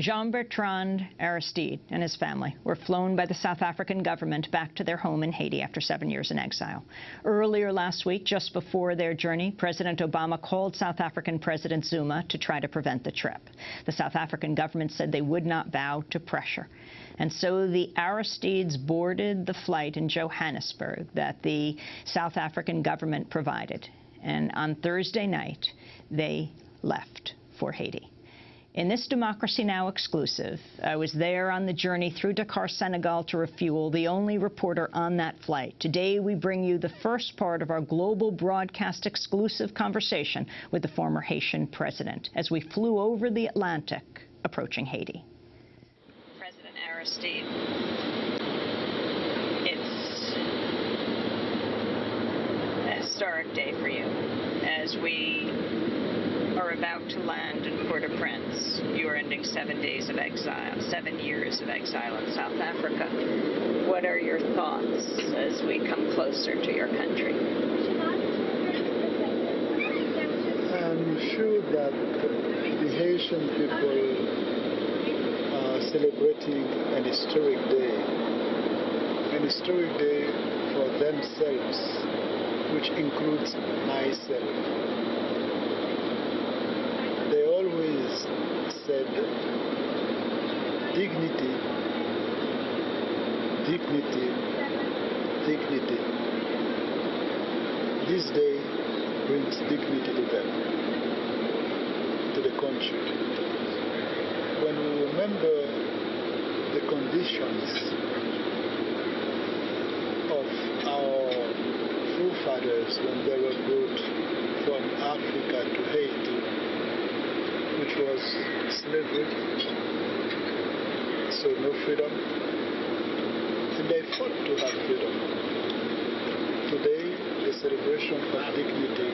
Jean-Bertrand Aristide and his family were flown by the South African government back to their home in Haiti after seven years in exile. Earlier last week, just before their journey, President Obama called South African President Zuma to try to prevent the trip. The South African government said they would not bow to pressure. And so the Aristides boarded the flight in Johannesburg that the South African government provided. And on Thursday night, they left for Haiti. In this Democracy Now! exclusive, I was there on the journey through Dakar, Senegal to refuel, the only reporter on that flight. Today, we bring you the first part of our global broadcast exclusive conversation with the former Haitian president as we flew over the Atlantic, approaching Haiti. President Aristide, it's a historic day for you as we are about to land in Port-au-Prince. You are ending seven days of exile, seven years of exile in South Africa. What are your thoughts as we come closer to your country? I'm sure that the Haitian people are celebrating an historic day, an historic day for themselves, which includes myself. said dignity, dignity, dignity. This day brings dignity to them, to the country. When we remember the conditions of our forefathers when they were brought from Africa to Haiti, which was slavery, so no freedom. To have freedom. Today, the celebration of dignity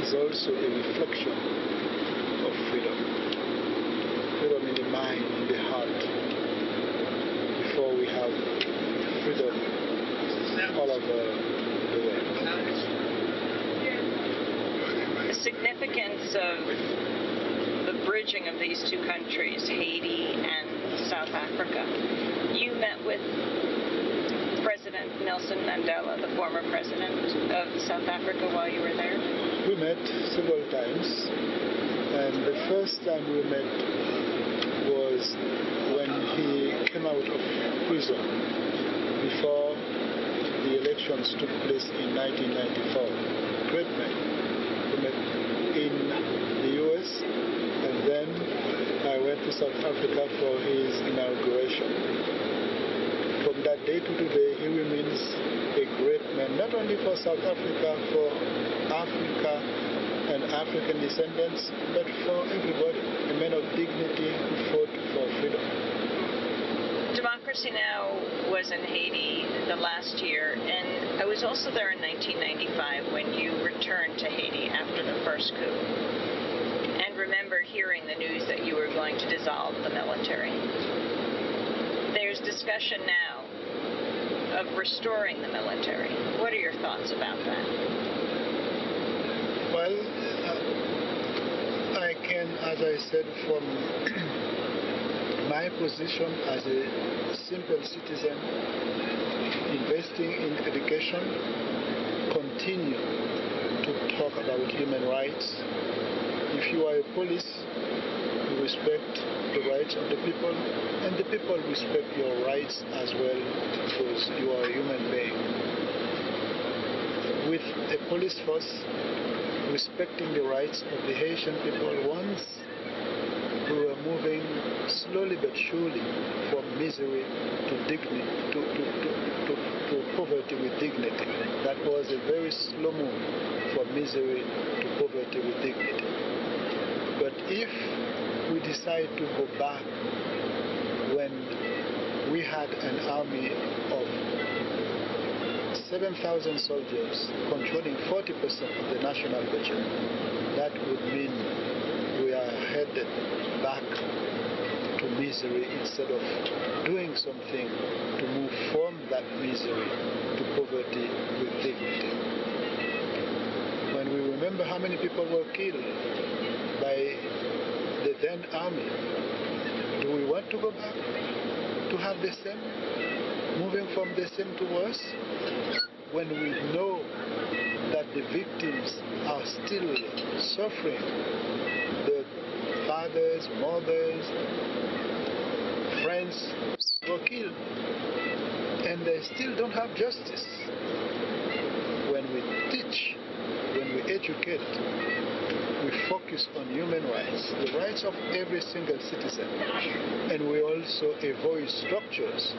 is also a reflection of freedom. Freedom in the mind, in the heart, before we have freedom all over the world. The significance of the bridging of these two countries, Haiti and South Africa. You met with President Nelson Mandela, the former president of South Africa, while you were there? We met several times, and the first time we met was when he came out of prison before the elections took place in 1994. Great man We met in the US, and then I went to South Africa for his inauguration. Day to today, he remains a great man, not only for South Africa, for Africa and African descendants, but for everybody, a man of dignity who fought for freedom. Democracy Now! was in Haiti the last year, and I was also there in 1995 when you returned to Haiti after the first coup, and remember hearing the news that you were going to dissolve the military. There's discussion now of restoring the military. What are your thoughts about that? Well, uh, I can, as I said, from my position as a simple citizen investing in education continue to talk about human rights. If you are a police, respect the rights of the people, and the people respect your rights as well because you are a human being. With a police force respecting the rights of the Haitian people once we were moving slowly but surely from misery to dignity, to, to, to, to, poverty with dignity. That was a very slow move from misery to poverty with dignity. If we decide to go back when we had an army of 7,000 soldiers controlling 40% of the national budget, that would mean we are headed back to misery instead of doing something to move from that misery to poverty with dignity. When we remember how many people were killed by then army. Do we want to go back to have the same, moving from the same to worse, when we know that the victims are still suffering? The fathers, mothers, friends were killed, and they still don't have justice. When we teach, when we educate, we focus on human rights, the rights of every single citizen, and we also avoid structures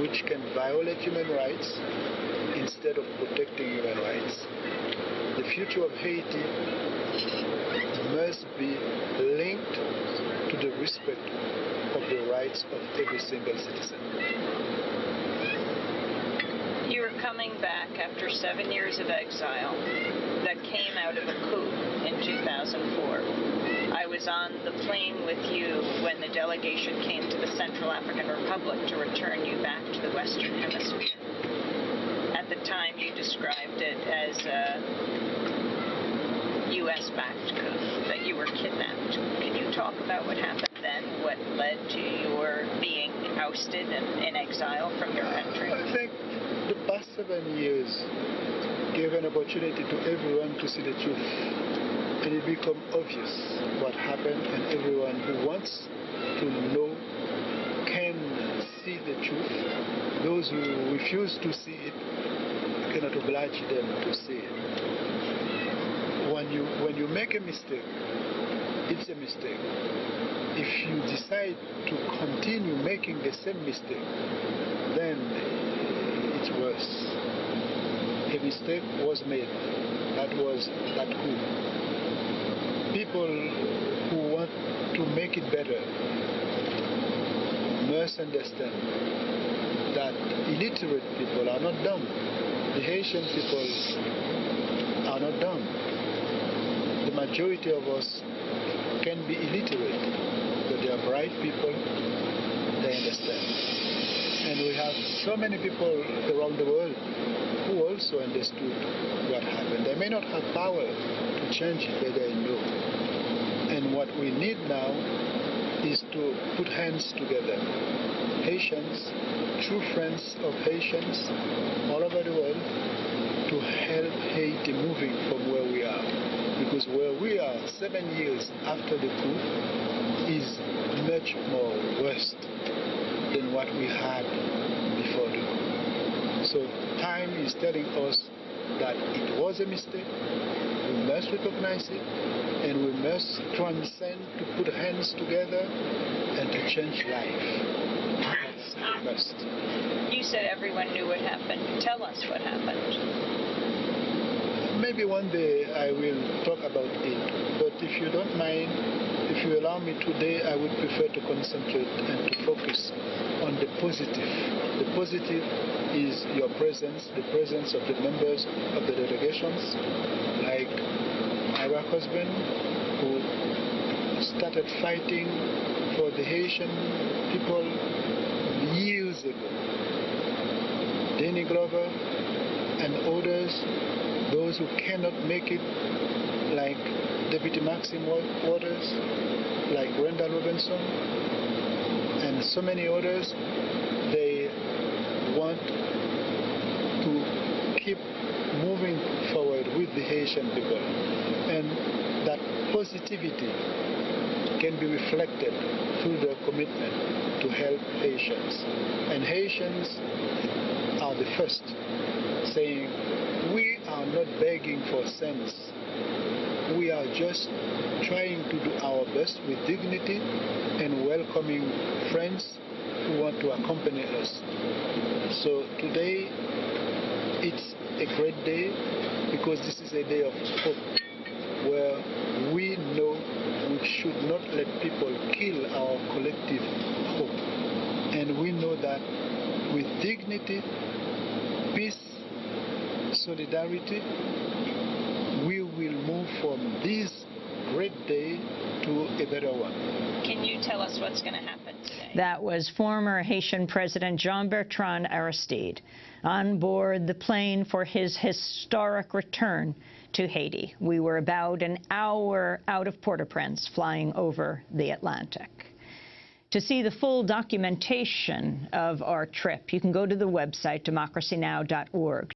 which can violate human rights instead of protecting human rights. The future of Haiti must be linked to the respect of the rights of every single citizen. Coming back after seven years of exile that came out of a coup in 2004. I was on the plane with you when the delegation came to the Central African Republic to return you back to the Western Hemisphere. At the time, you described it as a U.S. backed coup, that you were kidnapped. Can you talk about what happened then, what led to your being ousted and in exile from your country? I think seven years gave an opportunity to everyone to see the truth. And it became obvious what happened, and everyone who wants to know can see the truth. Those who refuse to see it, cannot oblige them to see it. When you, when you make a mistake, it's a mistake. If you decide to continue making the same mistake, then worse. A mistake was made. That was that coup. People who want to make it better must understand that illiterate people are not dumb. The Haitian people are not dumb. The majority of us can be illiterate, but they are bright people, we have so many people around the world who also understood what happened. They may not have power to change it, but they know. And what we need now is to put hands together. Haitians, true friends of Haitians all over the world, to help Haiti moving from where we are. Because where we are seven years after the coup is much more worse what we had before the coup. So time is telling us that it was a mistake. We must recognize it and we must transcend to put hands together and to change life. That's a must. You said everyone knew what happened. Tell us what happened. Maybe one day I will talk about it, but if you don't mind, if you allow me today, I would prefer to concentrate and to focus on the positive. The positive is your presence, the presence of the members of the delegations, like my husband, who started fighting for the Haitian people years ago. Danny Glover and others, those who cannot make it, like Deputy Maxine Waters, like Randall Robinson, and so many others, they want to keep moving forward with the Haitian people. And that positivity can be reflected through their commitment to help Haitians. And Haitians are the first saying, we are not begging for cents. We are just trying to do our best with dignity and welcoming friends who want to accompany us. So today it's a great day because this is a day of hope where we know we should not let people kill our collective hope. And we know that with dignity, peace, solidarity, from this great day to a better one. Can you tell us what's going to happen today? That was former Haitian President Jean-Bertrand Aristide on board the plane for his historic return to Haiti. We were about an hour out of Port-au-Prince, flying over the Atlantic. To see the full documentation of our trip, you can go to the website democracynow.org.